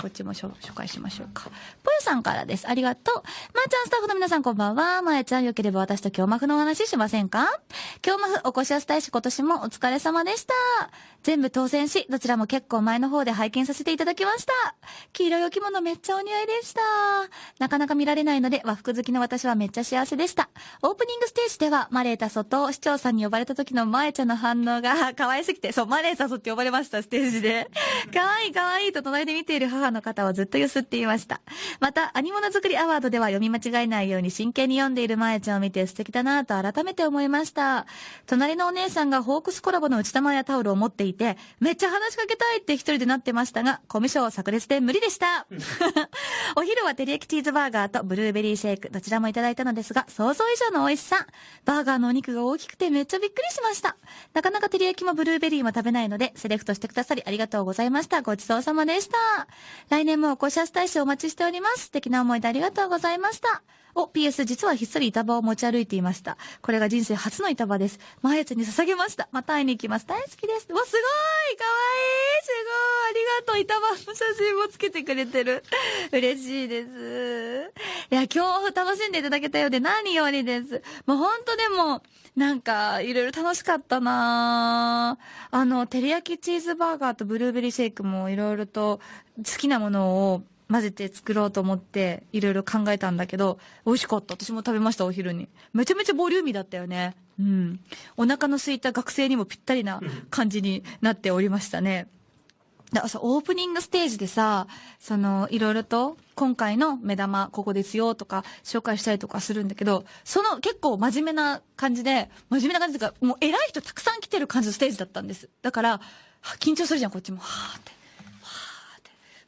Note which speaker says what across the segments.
Speaker 1: こっちも紹介しましょうか。ぽよさんからです。ありがとう。まー、ちゃんスタッフの皆さんこんばんは。まーちゃんよければ私と京マフのお話ししませんか？京マフおこしやす大使今年もお疲れ様でした。全部当選し、どちらも結構前の方で拝見させていただきました。黄色いお着物めっちゃお似合いでした。なかなか見られないので和服好きの私はめっちゃ幸せでした。オープニングステージではマレータソと市長さんに呼ばれた時のまーちゃんの反応が可愛すぎて、そう、マレータソって呼ばれました、ステージで。可愛い可愛いと隣で見ている母の方をずっと揺すっていました。また、アニモノ作りアワードでは読み間違えないように真剣に読んでいるまーちゃんを見て素敵だなと改めて思いました。隣のお姉さんがホークスコラボの内玉やタオルを持っていて、めっちゃ話しかけたいって一人でなってましたが、コミュ障炸裂で無理でした。お昼は照り焼きチーズバーガーとブルーベリーシェイク、どちらもいただいたのですが、想像以上の美味しさ。バーガーのお肉が大きくてめっちゃびっくりしました。なかなか照り焼きもブルーベリーも食べないので、セレクトしてくださりありがとうございました。ごちそうさまでした。来年もお越しやす大使お待ちしております。素敵な思い出ありがとうございました。お、PS 実はひっそり板場を持ち歩いていました。これが人生初の板場です。毎月に捧げました。また会いに行きます。大好きです。わ、すごいかわいいすごいありがとう板場の写真もつけてくれてる。嬉しいです。いや、今日楽しんでいただけたようで何よりです。もうほんとでも、なんか、いろいろ楽しかったなあの、照り焼きチーズバーガーとブルーベリーシェイクもいろいろと好きなものを混ぜて作ろうと思って、いろいろ考えたんだけど、美味しかった。私も食べました、お昼に。めちゃめちゃボリューミーだったよね。うん。お腹の空いた学生にもぴったりな感じになっておりましたね。だからさ、オープニングステージでさ、その、いろいろと、今回の目玉、ここですよとか、紹介したりとかするんだけど、その結構真面目な感じで、真面目な感じというか、もう偉い人たくさん来てる感じのステージだったんです。だから、緊張するじゃん、こっちも。はーって。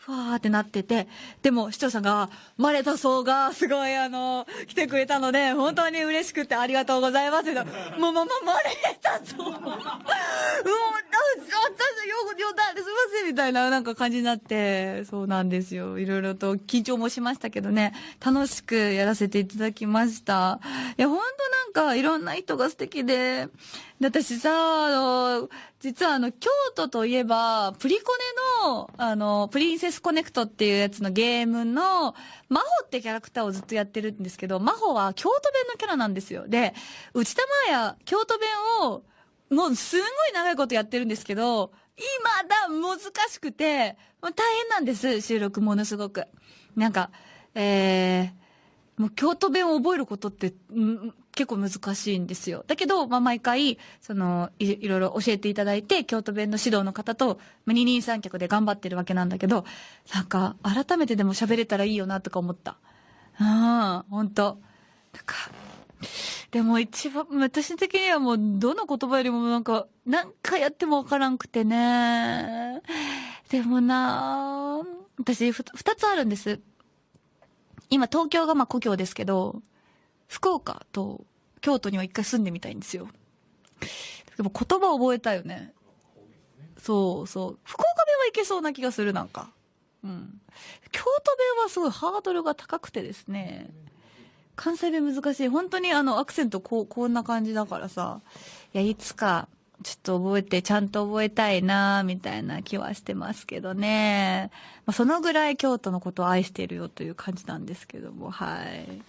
Speaker 1: ふわーってなってて、でも市長さんが、マレタソーがすごいあの、来てくれたので、本当に嬉しくてありがとうございます。もう、もう、もう、マレタソー。うわ、私、よ、よだ、すいません、みたいななんか感じになって、そうなんですよ。いろいろと緊張もしましたけどね、楽しくやらせていただきました。いや、本当なんかいろんな人が素敵で、で、私さ、あの、実はあの、京都といえば、プリコネの、あの、プリンセスコネクトっていうやつのゲームの、マホってキャラクターをずっとやってるんですけど、マホは京都弁のキャラなんですよ。で、内田真や京都弁を、もうすんごい長いことやってるんですけど、今だ難しくて、もう大変なんです、収録ものすごく。なんか、えー、もう京都弁を覚えることって、ん結構難しいんですよ。だけど、まあ、毎回、そのい、いろいろ教えていただいて、京都弁の指導の方と、二人三脚で頑張ってるわけなんだけど、なんか、改めてでも喋れたらいいよな、とか思った。ああ、ほんと。なんか、でも一番、私的にはもう、どの言葉よりもなんか、何回やってもわからんくてね。でもな私ふ、二つあるんです。今東京がまあ故郷ですけど、福岡と京都には一回住んでみたいんですよ。でも言葉覚えたよね。そうそう。福岡弁はいけそうな気がする、なんか。うん。京都弁はすごいハードルが高くてですね。関西弁難しい。本当にあのアクセントこう、こんな感じだからさ。いや、いつか、ちょっと覚えて、ちゃんと覚えたいなみたいな気はしてますけどね。まあ、そのぐらい京都のことを愛してるよという感じなんですけども、はい。